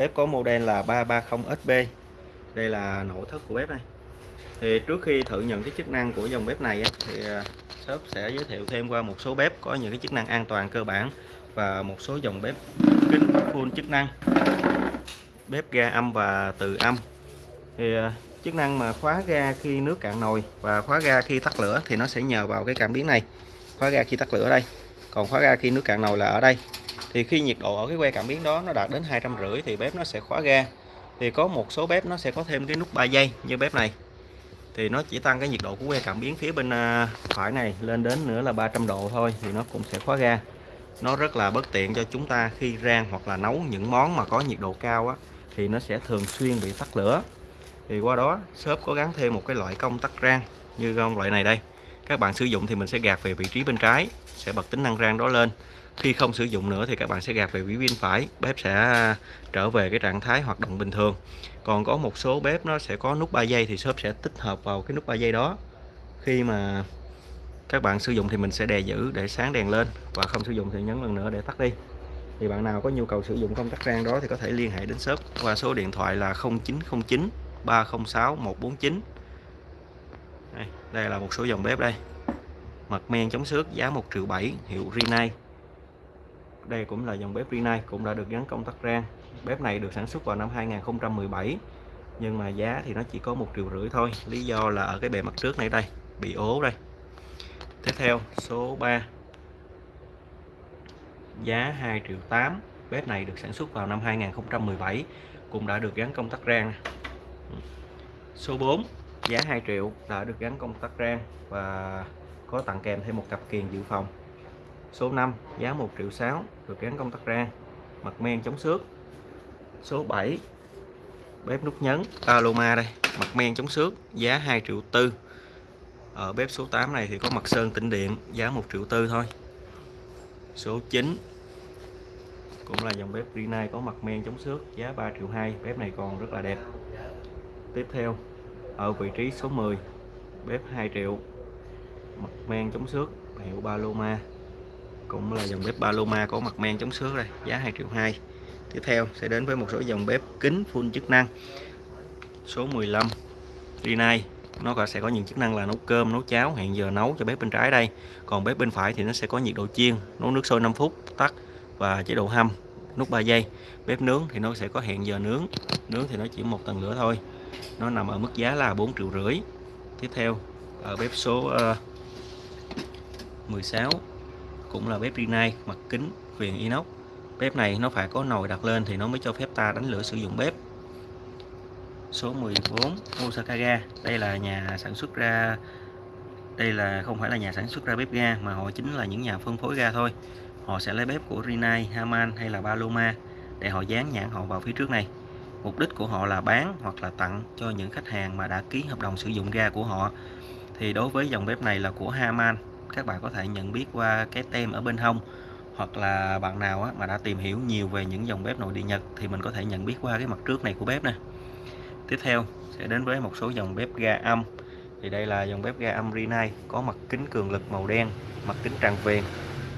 Bếp có model là 330SB. Đây là nội thất của bếp này. Thì trước khi thử nhận cái chức năng của dòng bếp này thì à, shop sẽ giới thiệu thêm qua một số bếp có những cái chức năng an toàn cơ bản và một số dòng bếp kính full chức năng. Bếp ga âm và từ âm. Thì à, chức năng mà khóa ga khi nước cạn nồi và khóa ga khi tắt lửa thì nó sẽ nhờ vào cái cảm biến này. Khóa ga khi tắt lửa đây. Còn khóa ga khi nước cạn nồi là ở đây thì khi nhiệt độ ở cái que cảm biến đó nó đạt đến hai trăm rưỡi thì bếp nó sẽ khóa ga. Thì có một số bếp nó sẽ có thêm cái nút 3 giây như bếp này. Thì nó chỉ tăng cái nhiệt độ của que cảm biến phía bên à, phải này lên đến nữa là 300 độ thôi thì nó cũng sẽ khóa ga. Nó rất là bất tiện cho chúng ta khi rang hoặc là nấu những món mà có nhiệt độ cao á, thì nó sẽ thường xuyên bị tắt lửa. Thì qua đó, shop có gắn thêm một cái loại công tắc rang như loại này đây. Các bạn sử dụng thì mình sẽ gạt về vị trí bên trái, sẽ bật tính năng rang đó lên khi không sử dụng nữa thì các bạn sẽ gạt về vĩ pin phải bếp sẽ à, trở về cái trạng thái hoạt động bình thường. Còn có một số bếp nó sẽ có nút 3 giây thì shop sẽ tích hợp vào cái nút 3 giây đó. Khi mà các bạn sử dụng thì mình sẽ đè giữ để sáng đèn lên và không sử dụng thì nhấn lần nữa để tắt đi. Thì bạn nào có nhu cầu sử dụng công tắc rang đó thì có thể liên hệ đến shop qua số điện thoại là 0909 306 149 đây, đây là một số dòng bếp đây. Mặt men chống xước giá 1 triệu 7 hiệu Rinnai đây cũng là dòng bếp Rinnai cũng đã được gắn công tắc rang. Bếp này được sản xuất vào năm 2017 nhưng mà giá thì nó chỉ có một triệu rưỡi thôi. Lý do là ở cái bề mặt trước này đây, bị ố đây. Tiếp theo, số 3 giá 2 triệu 8 bếp này được sản xuất vào năm 2017 cũng đã được gắn công tắc rang. Số 4 giá 2 triệu đã được gắn công tắc rang và có tặng kèm thêm một cặp kiềng dự phòng số 5 giá 1 triệu 6 được gắn công tắc rang mặt men chống xước. Số 7 bếp nút nhấn, Paloma đây. Mặt men chống xước, giá 2 triệu tư. Ở bếp số 8 này thì có mặt sơn tĩnh điện, giá 1 triệu tư thôi. Số 9 cũng là dòng bếp Rina có mặt men chống xước, giá 3 triệu 2 bếp này còn rất là đẹp. Tiếp theo, ở vị trí số 10 bếp 2 triệu. Mặt men chống xước, hiệu Paloma cũng là dòng bếp Paloma có mặt men chống xước đây giá 2 triệu 2 tiếp theo sẽ đến với một số dòng bếp kính full chức năng. Số 15 Rinnai nó sẽ có những chức năng là nấu cơm nấu cháo hẹn giờ nấu cho bếp bên trái đây. Còn bếp bên phải thì nó sẽ có nhiệt độ chiên nấu nước sôi 5 phút tắt và chế độ hâm nút 3 giây. Bếp nướng thì nó sẽ có hẹn giờ nướng. Nướng thì nó chỉ một tầng lửa thôi. Nó nằm ở mức giá là 4 triệu rưỡi. Tiếp theo ở bếp số ờ, uh, 16 cũng là bếp Rinnai mặt kính viền inox. Bếp này nó phải có nồi đặt lên thì nó mới cho phép ta đánh lửa sử dụng bếp. Số 14 Osaka ga đây là nhà sản xuất ra đây là không phải là nhà sản xuất ra bếp ga mà họ chính là những nhà phân phối ga thôi. Họ sẽ lấy bếp của Rinnai, Haman hay là Paloma để họ dán nhãn họ vào phía trước này. Mục đích của họ là bán hoặc là tặng cho những khách hàng mà đã ký hợp đồng sử dụng ga của họ. Thì đối với dòng bếp này là của Haman các bạn có thể nhận biết qua cái tem ở bên hông hoặc là bạn nào mà đã tìm hiểu nhiều về những dòng bếp nội địa Nhật thì mình có thể nhận biết qua cái mặt trước này của bếp nè. Tiếp theo sẽ đến với một số dòng bếp ga âm. Thì đây là dòng bếp ga âm Rinnai có mặt kính cường lực màu đen mặt kính tràn viền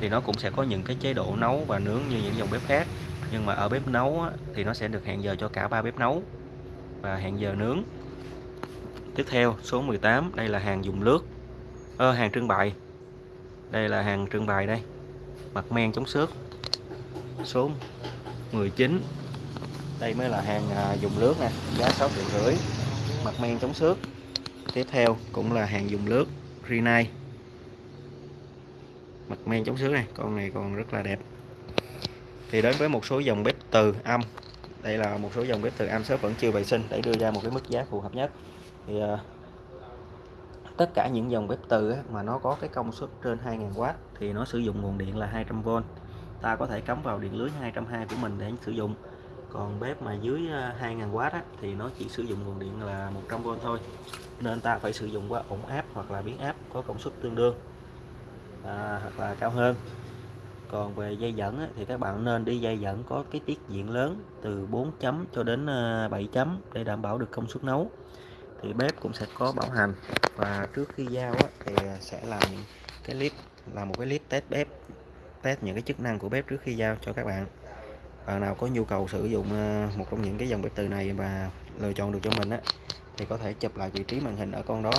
thì nó cũng sẽ có những cái chế độ nấu và nướng như những dòng bếp khác nhưng mà ở bếp nấu thì nó sẽ được hẹn giờ cho cả ba bếp nấu và hẹn giờ nướng. Tiếp theo số 18 đây là hàng dùng lướt ờ, hàng trưng bày đây là hàng trưng bày đây. Mặt men chống xước. Số 19 đây mới là hàng à, dùng lướt nè, giá 6 triệu rưỡi. Mặt men chống xước. Tiếp theo cũng là hàng dùng lướt Rinnai. Mặt men chống xước này, con này còn rất là đẹp. Thì đến với một số dòng bếp từ âm đây là một số dòng bếp từ âm shop vẫn chưa vệ sinh, để đưa ra một cái mức giá phù hợp nhất. Thì à, tất cả những dòng bếp từ mà nó có cái công suất trên 2000W thì nó sử dụng nguồn điện là 200V ta có thể cắm vào điện lưới 220 của mình để sử dụng. Còn bếp mà dưới à, 2000W á, thì nó chỉ sử dụng nguồn điện là 100V thôi. Nên ta phải sử dụng qua ổn áp hoặc là biến áp có công suất tương đương à, hoặc là cao hơn. Còn về dây dẫn á, thì các bạn nên đi dây dẫn có cái tiết diện lớn từ 4 chấm cho đến à, 7 chấm để đảm bảo được công suất nấu thì bếp cũng sẽ có bảo hành. Và trước khi giao á, thì sẽ làm cái clip là một cái clip test bếp test những cái chức năng của bếp trước khi giao cho các bạn. Bạn nào có nhu cầu sử dụng ờ, một trong những cái dòng bếp từ này và lựa chọn được cho mình á thì có thể chụp lại vị trí màn hình ở con đó.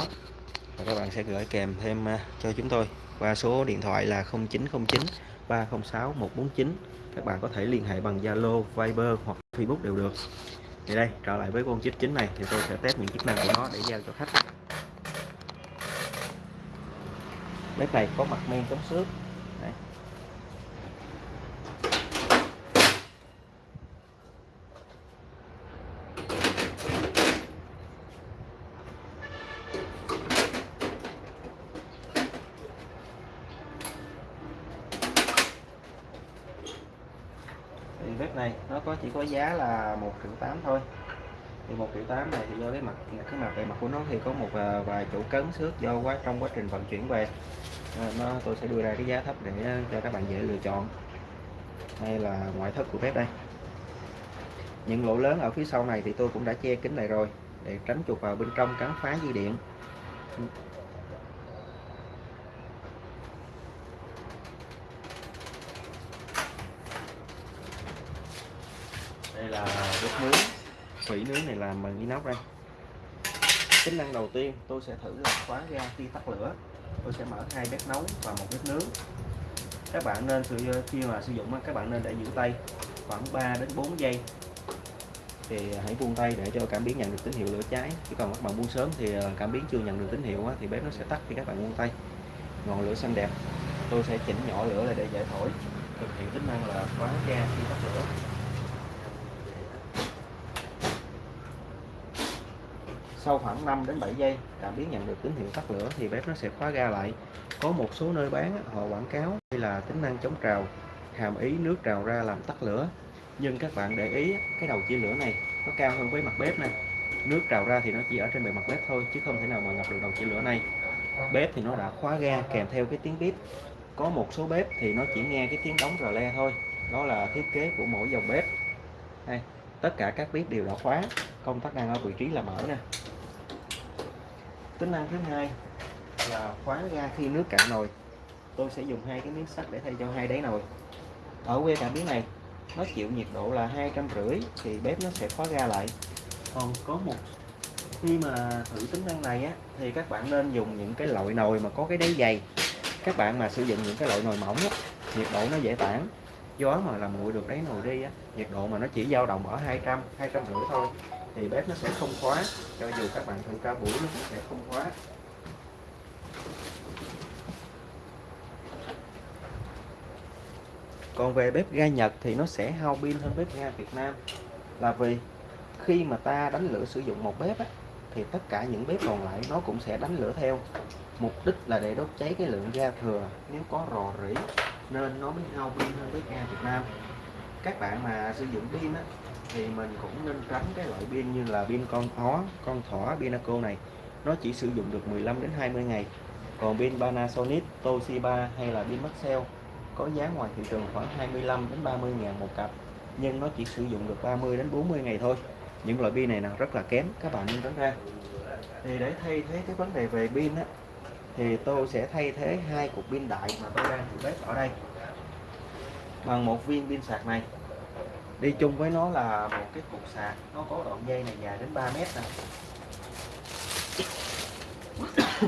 Và các bạn sẽ gửi kèm thêm ờ, cho chúng tôi qua số điện thoại là 0909 306 149 các bạn có thể liên hệ bằng Zalo, Viber hoặc Facebook đều được thì đây, trở lại với con chip chính này. Thì tôi sẽ test những chức năng của nó để giao cho khách. Bếp này có mặt men chống xước Đấy. thì bếp này nó có chỉ có giá là một triệu tám thôi. Thì một triệu tám này thì do cái mặt cái mặt bề mặt của nó thì có một à, vài chỗ cấn xước do quá, trong quá trình vận chuyển về. À, nó, tôi sẽ đưa ra cái giá thấp để à, cho các bạn dễ lựa chọn. Đây là ngoại thất của bếp đây. Những lỗ lớn ở phía sau này thì tôi cũng đã che kính lại rồi, để tránh chuột vào bên trong cắn phá dây điện đây là bếp nướng thủy nướng này làm bằng inox đây. Tính năng đầu tiên, tôi sẽ thử là khóa ga khi tắt lửa. Tôi sẽ mở hai bếp nấu và một bếp nướng. Các bạn nên sử khi mà sử dụng các bạn nên để giữ tay khoảng 3 đến 4 giây. Thì à, hãy buông tay để cho cảm biến nhận được tín hiệu lửa cháy. Chứ còn các bạn buông sớm thì à, cảm biến chưa nhận được tín hiệu thì bếp nó sẽ tắt khi các bạn buông tay. Ngọn lửa xanh đẹp. Tôi sẽ chỉnh nhỏ lửa lại để giải thổi. Thực hiện tính năng là khóa ga khi tắt lửa. Sau khoảng 5 đến 7 giây cảm biến nhận được tín hiệu tắt lửa thì bếp nó sẽ khóa ga lại. Có một số nơi bán, họ quảng cáo đây là tính năng chống trào, hàm ý nước trào ra làm tắt lửa. Nhưng các bạn để ý, cái đầu chia lửa này nó cao hơn với mặt bếp này nước trào ra thì nó chỉ ở trên bề mặt bếp thôi, chứ không thể nào mà ngập được đầu chia lửa này. Bếp thì nó đã khóa ga kèm theo cái tiếng bếp có một số bếp thì nó chỉ nghe cái tiếng đóng rờ le thôi. Đó là thiết kế của mỗi dòng bếp. Đây, tất cả các bếp đều đã khóa. Công tắc đang ở vị trí là mở nè tính năng thứ hai là khóa ga khi nước cạn nồi. Tôi sẽ dùng hai cái miếng sắt để thay cho hai đáy nồi. Ở que cảm biến này nó chịu nhiệt độ là hai trăm rưỡi thì bếp nó sẽ khóa ga lại. Còn có một khi mà thử tính năng này á thì các bạn nên dùng những cái loại nồi mà có cái đáy dày. Các bạn mà sử dụng những cái loại nồi mỏng á, nhiệt độ nó dễ tản. Gió mà làm nguội được đáy nồi đi á nhiệt độ mà nó chỉ dao động ở 200 200 rưỡi thôi thì bếp nó sẽ không khóa cho dù các bạn thử ca buổi nó cũng sẽ không khóa. Còn về bếp ga Nhật thì nó sẽ hao pin hơn bếp ga Việt Nam. Là vì khi mà ta đánh lửa sử dụng một bếp á, thì tất cả những bếp còn lại nó cũng sẽ đánh lửa theo. Mục đích là để đốt cháy cái lượng ga thừa. Nếu có rò rỉ nên nó mới hao pin hơn bếp ga Việt Nam. Các bạn mà sử dụng pin á, thì mình cũng nên tránh cái loại pin như là pin con ó con thỏ Pinaco này. Nó chỉ sử dụng được 15 đến 20 ngày. Còn pin Panasonic, Toshiba hay là pin Maxell có giá ngoài thị trường khoảng 25 đến 30 ngàn một cặp, nhưng nó chỉ sử dụng được 30 đến 40 ngày thôi. Những loại pin này là rất là kém, các bạn nên tránh ra. Thì để thay thế cái vấn đề về pin á, thì tôi sẽ thay thế hai cục pin đại mà tôi đang thử bếp ở đây bằng một viên pin sạc này đi chung với nó là một cái cục sạc, nó có đoạn dây này dài đến 3 mét nè.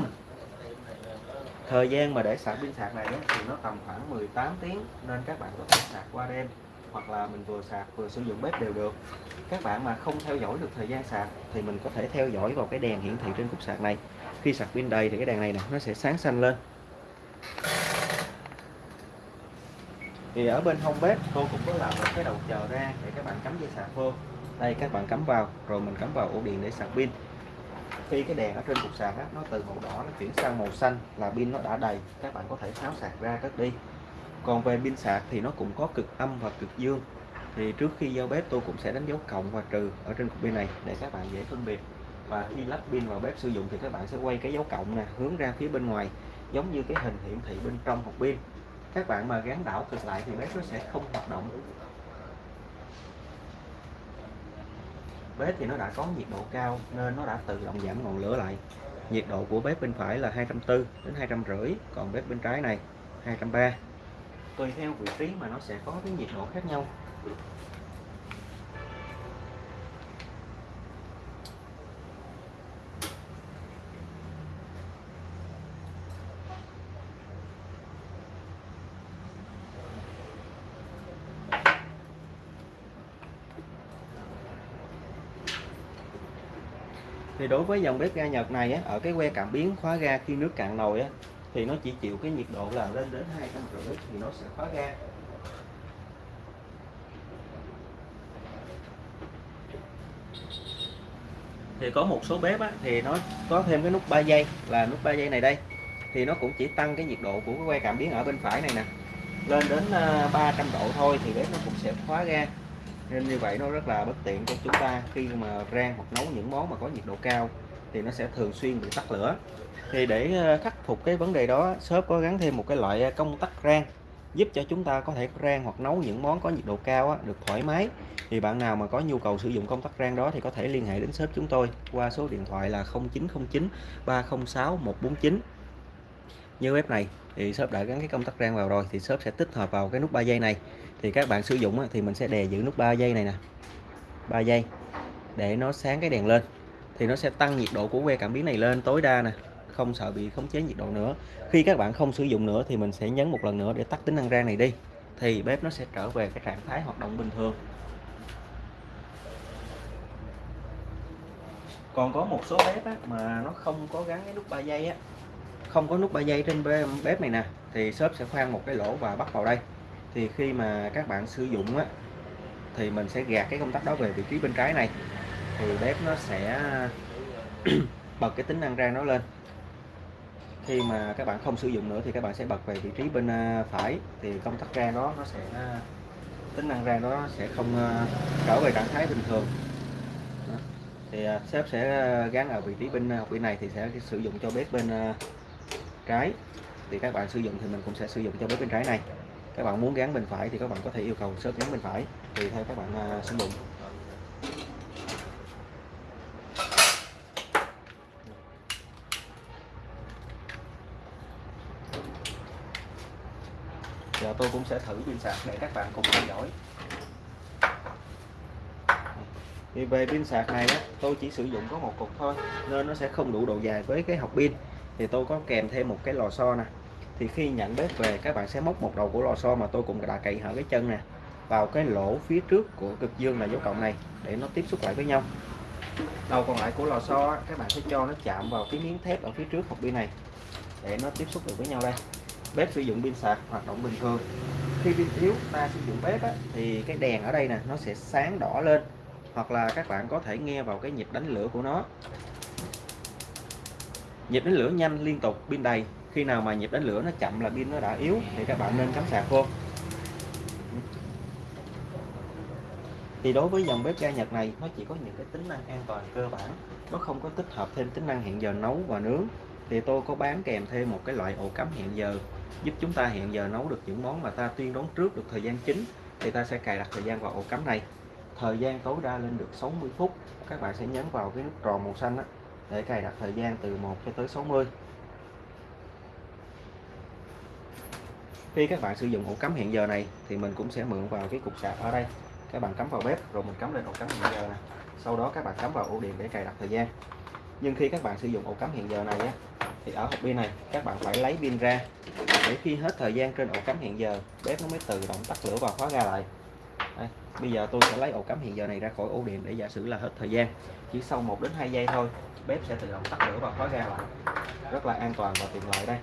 Thời gian mà để sạc pin sạc này thì nó tầm khoảng 18 tiếng nên các bạn có thể sạc qua đêm, hoặc là mình vừa sạc vừa sử dụng bếp đều được. Các bạn mà không theo dõi được thời gian sạc thì mình có thể theo dõi vào cái đèn hiển thị trên cục sạc này. Khi sạc pin đầy thì cái đèn này nè, nó sẽ sáng xanh lên thì ở bên hông bếp tôi cũng có làm một cái đầu chờ ra để các bạn cắm dây sạc vô. Đây các bạn cắm vào rồi mình cắm vào ổ điện để sạc pin. Khi cái đèn ở trên cục sạc á, nó từ màu đỏ nó chuyển sang màu xanh là pin nó đã đầy. Các bạn có thể tháo sạc ra cất đi. Còn về pin sạc thì nó cũng có cực âm và cực dương. Thì trước khi giao bếp tôi cũng sẽ đánh dấu cộng và trừ ở trên cục pin này để các bạn dễ phân biệt. Và khi lắp pin vào bếp sử dụng thì các bạn sẽ quay cái dấu cộng nè hướng ra phía bên ngoài giống như cái hình hiển thị bên trong hộp pin các bạn mà gắn đảo cực lại thì bếp nó sẽ không hoạt động. Bếp thì nó đã có nhiệt độ cao nên nó đã tự động giảm ngọn lửa lại. Nhiệt độ của bếp bên phải là 240 đến 250 còn bếp bên trái này 230 tùy theo vị trí mà nó sẽ có cái nhiệt độ khác nhau. Thì đối với dòng bếp ga Nhật này á, ở cái que cảm biến khóa ga khi nước cạn nồi á, thì nó chỉ chịu cái nhiệt độ là lên đến hai trăm rưỡi thì nó sẽ khóa ga. Thì có một số bếp á, thì nó có thêm cái nút 3 giây là nút 3 giây này đây. Thì nó cũng chỉ tăng cái nhiệt độ của cái que cảm biến ở bên phải này nè lên đến ờ, 300 độ thôi thì bếp nó cũng sẽ khóa ga nên như vậy nó rất là bất tiện cho chúng ta. Khi mà rang hoặc nấu những món mà có nhiệt độ cao thì nó sẽ thường xuyên bị tắt lửa. Thì để ờ, khắc phục cái vấn đề đó shop có gắn thêm một cái loại ờ, công tắc rang giúp cho chúng ta có thể rang hoặc nấu những món có nhiệt độ cao á, được thoải mái. Thì bạn nào mà có nhu cầu sử dụng công tắc rang đó thì có thể liên hệ đến shop chúng tôi qua số điện thoại là 0909 306 149 như bếp này thì shop đã gắn cái công tắc rang vào rồi thì shop sẽ tích hợp vào cái nút 3 giây này. Thì các bạn sử dụng thì mình sẽ đè giữ nút 3 giây này nè. 3 giây để nó sáng cái đèn lên. Thì nó sẽ tăng nhiệt độ của que cảm biến này lên tối đa nè. Không sợ bị khống chế nhiệt độ nữa. Khi các bạn không sử dụng nữa thì mình sẽ nhấn một lần nữa để tắt tính năng rang này đi. Thì bếp nó sẽ trở về cái trạng thái hoạt động bình thường. Còn có một số bếp á, mà nó không có gắn cái nút 3 giây á không có nút ba dây trên bếp này nè, thì shop sẽ khoan một cái lỗ và bắt vào đây. Thì khi mà các bạn sử dụng á, thì mình sẽ gạt cái công tắc đó về vị trí bên trái này. Thì bếp nó sẽ bật cái tính năng rang nó lên. Khi mà các bạn không sử dụng nữa thì các bạn sẽ bật về vị trí bên à, phải. Thì công tắc rang đó nó sẽ à, tính năng rang đó sẽ không à, trở về trạng thái bình thường. Đó. thì sếp sẽ gắn ở vị trí bên học vị này thì sẽ sử dụng cho bếp bên trái thì các bạn sử dụng thì mình cũng sẽ sử dụng cho bếp bên trái này. Các bạn muốn gắn bên phải thì các bạn có thể yêu cầu shop gắn bên phải tùy theo các bạn à, sử dụng. Giờ tôi cũng sẽ thử pin sạc để các bạn cùng theo dõi. Thì về pin sạc này á, tôi chỉ sử dụng có một cục thôi nên nó sẽ không đủ độ dài với cái học pin thì tôi có kèm thêm một cái lò xo nè. Thì khi nhận bếp về các bạn sẽ móc một đầu của lò xo mà tôi cũng đã cậy hở cái chân nè vào cái lỗ phía trước của cực dương là dấu cộng này để nó tiếp xúc lại với nhau. Đầu còn lại của lò xo các bạn sẽ cho nó chạm vào cái miếng thép ở phía trước hộp pin này để nó tiếp xúc được với nhau đây. Bếp sử dụng pin sạc hoạt động bình thường. Khi pin yếu ta sử dụng bếp á, thì cái đèn ở đây nè nó sẽ sáng đỏ lên hoặc là các bạn có thể nghe vào cái nhịp đánh lửa của nó nhịp đánh lửa nhanh liên tục pin đầy. Khi nào mà nhịp đánh lửa nó chậm là pin nó đã yếu thì các bạn nên cắm sạc vô. Thì đối với dòng bếp ga Nhật này nó chỉ có những cái tính năng an toàn cơ bản. Nó không có tích hợp thêm tính năng hẹn giờ nấu và nướng. Thì tôi có bán kèm thêm một cái loại ổ cắm hẹn giờ giúp chúng ta hẹn giờ nấu được những món mà ta tuyên đoán trước được thời gian chính. Thì ta sẽ cài đặt thời gian vào ổ cắm này. Thời gian tối đa lên được 60 phút. Các bạn sẽ nhấn vào cái nút tròn màu xanh đó, để cài đặt thời gian từ 1 cho tới 60 khi các bạn sử dụng ổ cắm hẹn giờ này thì mình cũng sẽ mượn vào cái cục sạc ở đây. Các bạn cắm vào bếp rồi mình cắm lên ổ cắm hẹn giờ này sau đó các bạn cắm vào ổ điện để cài đặt thời gian. Nhưng khi các bạn sử dụng ổ cắm hẹn giờ này á, thì ở hộp pin này các bạn phải lấy pin ra. Để khi hết thời gian trên ổ cắm hẹn giờ bếp nó mới tự động tắt lửa và khóa ra lại bây giờ tôi sẽ lấy ổ cắm hiện giờ này ra khỏi ổ điện để giả sử là hết thời gian. Chỉ sau 1 đến 2 giây thôi, bếp sẽ tự động tắt lửa và khóa ra lại. Rất là an toàn và tiện lợi đây.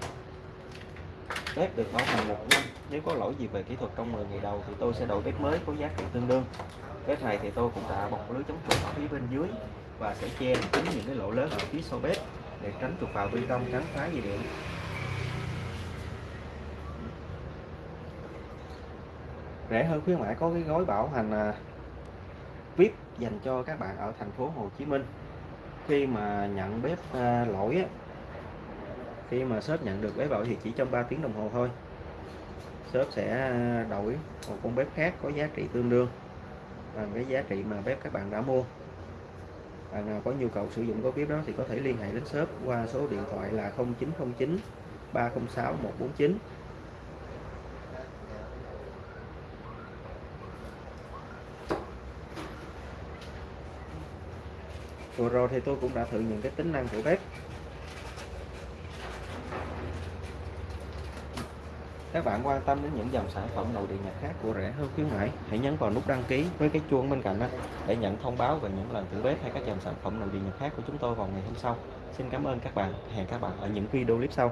Bếp được bảo hành một năm. Nếu có lỗi gì về kỹ thuật trong 10 ngày đầu thì tôi sẽ đổi bếp mới có giá trị tương đương. Bếp này thì tôi cũng đã bọc lưới chống chuột ở phía bên dưới và sẽ che kín những cái lỗ lớn ở phía sau bếp để tránh chuột vào bên trong tránh phá dây điện. Rẻ hơn khuyến mãi có cái gói bảo hành à, VIP dành cho các bạn ở thành phố Hồ Chí Minh. Khi mà nhận bếp à, lỗi á, khi mà shop nhận được bếp lỗi thì chỉ trong 3 tiếng đồng hồ thôi. Shop sẽ à, đổi một con bếp khác có giá trị tương đương bằng cái giá trị mà bếp các bạn đã mua. Bạn nào có nhu cầu sử dụng gói bếp đó thì có thể liên hệ đến shop qua số điện thoại là 0909 306 149 vừa rồi thì tôi cũng đã thử những cái tính năng của bếp Các bạn quan tâm đến những dòng sản phẩm nội địa Nhật khác của rẻ hơn khuyến mãi, hãy nhấn vào nút đăng ký với cái chuông bên cạnh đó để nhận thông báo về những lần thử bếp hay các dòng sản phẩm nội địa Nhật khác của chúng tôi vào ngày hôm sau. Xin cảm ơn các bạn, hẹn các bạn ở những video clip sau.